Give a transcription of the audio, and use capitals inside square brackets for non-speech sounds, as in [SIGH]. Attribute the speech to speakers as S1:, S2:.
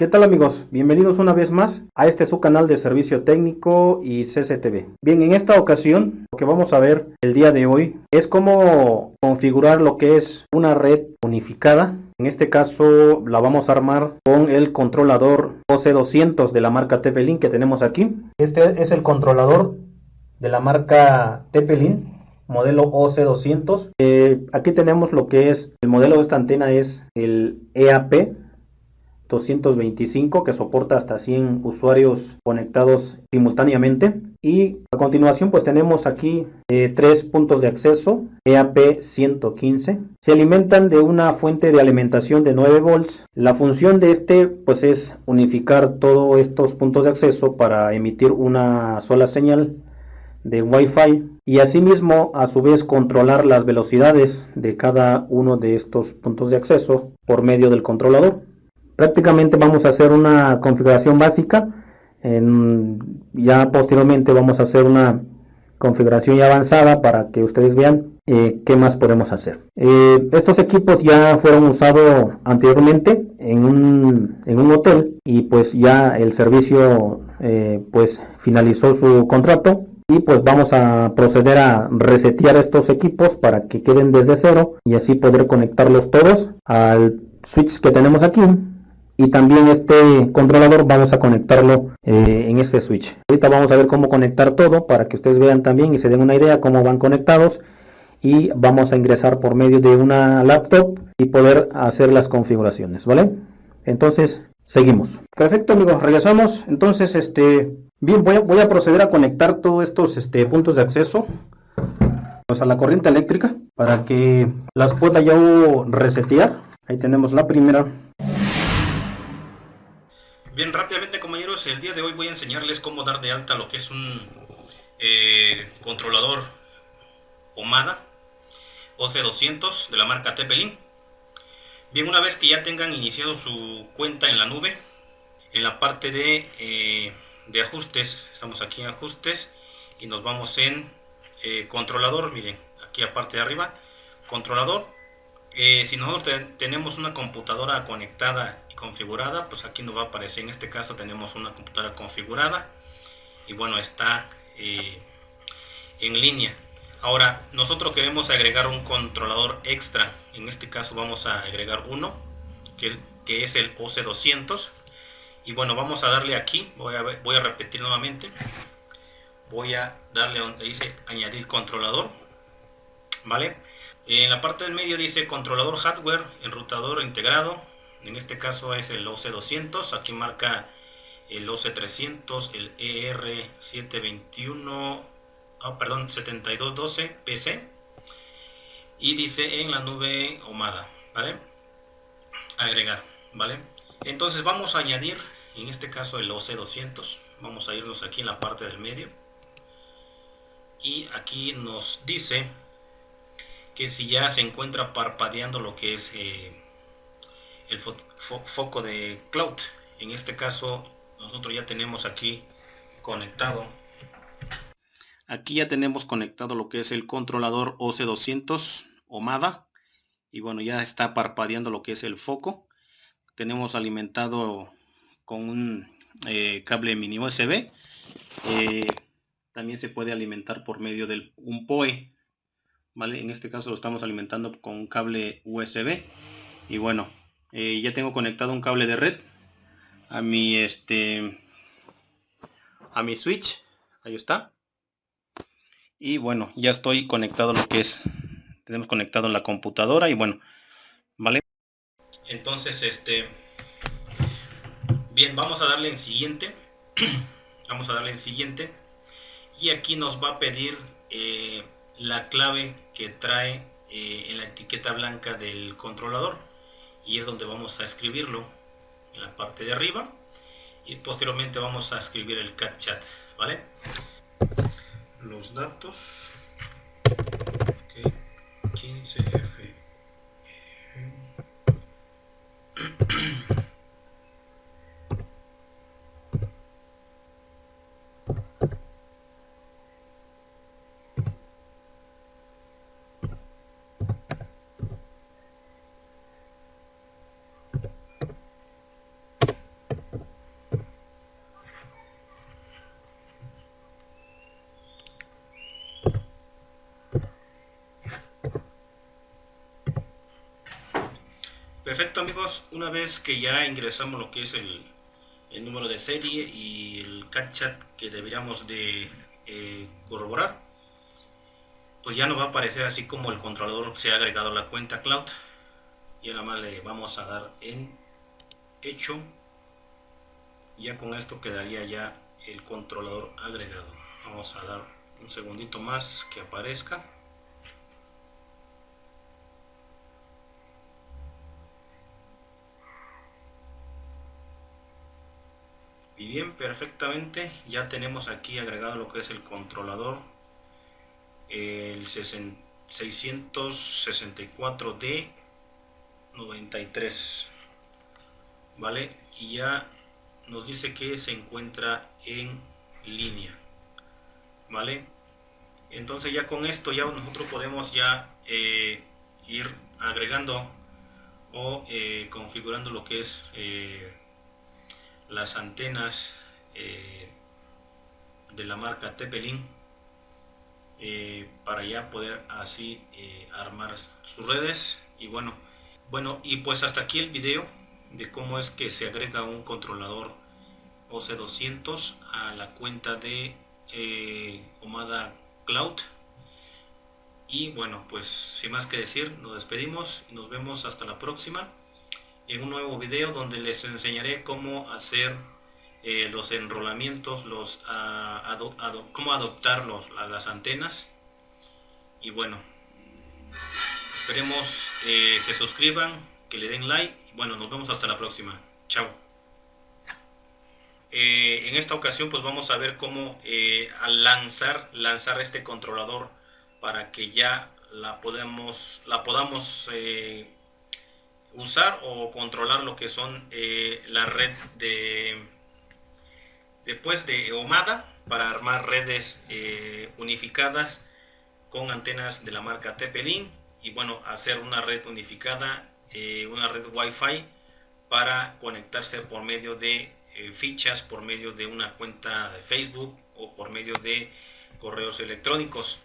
S1: ¿Qué tal amigos? Bienvenidos una vez más a este su canal de servicio técnico y CCTV. Bien, en esta ocasión lo que vamos a ver el día de hoy es cómo configurar lo que es una red unificada. En este caso la vamos a armar con el controlador OC200 de la marca TP-Link que tenemos aquí. Este es el controlador de la marca TP-Link modelo OC200. Eh, aquí tenemos lo que es el modelo de esta antena es el EAP 225 que soporta hasta 100 usuarios conectados simultáneamente. Y a continuación pues tenemos aquí eh, tres puntos de acceso EAP 115 se alimentan de una fuente de alimentación de 9 volts. La función de este pues es unificar todos estos puntos de acceso para emitir una sola señal de Wi-Fi y asimismo a su vez controlar las velocidades de cada uno de estos puntos de acceso por medio del controlador prácticamente vamos a hacer una configuración básica. Ya posteriormente vamos a hacer una configuración ya avanzada para que ustedes vean eh, qué más podemos hacer. Eh, estos equipos ya fueron usados anteriormente en un, en un, hotel y pues ya el servicio eh, pues finalizó su contrato. Y pues vamos a proceder a resetear estos equipos para que queden desde cero y así poder conectarlos todos al switch que tenemos aquí y también este controlador vamos a conectarlo eh, en este switch. Ahorita vamos a ver cómo conectar todo para que ustedes vean también y se den una idea cómo van conectados. Y vamos a ingresar por medio de una laptop y poder hacer las configuraciones vale entonces seguimos. Perfecto amigos regresamos. Entonces este bien voy a, proceder a conectar todos estos este, puntos de acceso. A la corriente eléctrica para que las pueda yo resetear. Ahí tenemos la primera
S2: Bien, rápidamente compañeros, el día de hoy voy a enseñarles cómo dar de alta lo que es un eh, controlador OMADA OC200 de la marca Tepelin. Bien, una vez que ya tengan iniciado su cuenta en la nube, en la parte de, eh, de ajustes, estamos aquí en ajustes y nos vamos en eh, controlador, miren, aquí aparte de arriba, controlador. Si nosotros tenemos una computadora conectada configurada, pues aquí nos va a aparecer, en este caso tenemos una computadora configurada y bueno, está eh, en línea. Ahora, nosotros queremos agregar un controlador extra, en este caso vamos a agregar uno, que, es el OC200 y bueno, vamos a darle aquí, voy a repetir nuevamente, voy a darle donde dice añadir controlador, ¿vale? En la parte del medio dice controlador hardware, enrutador integrado, en este caso es el OC200, aquí marca el OC300, el ER721, ah, perdón, 7212 PC y dice en la nube OMADA, ¿vale? Agregar, ¿vale? Entonces vamos a añadir, en este caso el OC200, vamos a irnos aquí en la parte del medio. Y aquí nos dice que si ya se encuentra parpadeando lo que es eh, el foco de cloud. En este caso nosotros ya tenemos aquí conectado. Aquí ya tenemos conectado lo que es el controlador OC200 OMADA. Y bueno, ya está parpadeando lo que es el foco. Tenemos alimentado con un eh, cable mini USB. Eh, también se puede alimentar por medio de un POE. ¿Vale? En este caso lo estamos alimentando con un cable USB. Y bueno, eh, ya tengo conectado un cable de red a mi este a mi switch. Ahí está. Y bueno ya estoy conectado lo que es tenemos conectado la computadora y bueno vale entonces este bien vamos a darle en siguiente. [CLEARS THROAT] Vamos a darle en siguiente. Y aquí nos va a pedir eh, la clave que trae eh, en la etiqueta blanca del controlador. Y es donde vamos a escribirlo en la parte de arriba. Y posteriormente vamos a escribir el cat chat vale los datos. 15f Perfecto amigos, una vez que ya ingresamos lo que es el, número de serie y el chat que deberíamos de eh, corroborar, pues ya nos va a aparecer así como el controlador se ha agregado a la cuenta cloud. Y nada más le vamos a dar en hecho. Ya con esto quedaría ya el controlador agregado. Vamos a dar un segundito más que aparezca. Y bien, perfectamente, ya tenemos aquí agregado lo que es el controlador, el 664D 93, ¿vale? Y ya nos dice que se encuentra en línea, ¿vale? Entonces ya con esto ya nosotros podemos ya eh, ir agregando o eh, configurando lo que es eh, las antenas eh, de la marca Tepelin eh, para ya poder así eh, armar sus redes. Y bueno bueno y pues hasta aquí el video de cómo es que se agrega un controlador OC200 a la cuenta de Omada Cloud. Y bueno pues sin más que decir nos despedimos y nos vemos hasta la próxima en un nuevo video donde les enseñaré cómo hacer eh, los enrolamientos, los, cómo adoptar los, las antenas. Y bueno, esperemos eh, se suscriban, que le den like. Bueno, nos vemos hasta la próxima. Chao. Eh, en esta ocasión pues vamos a ver cómo eh, al lanzar, lanzar este controlador para que ya la podamos, la podamos usar o controlar lo que son eh, la red de después de OMADA para armar redes eh, unificadas con antenas de la marca TP-Link y bueno hacer una red unificada eh, una red Wi-Fi para conectarse por medio de fichas por medio de una cuenta de Facebook o por medio de correos electrónicos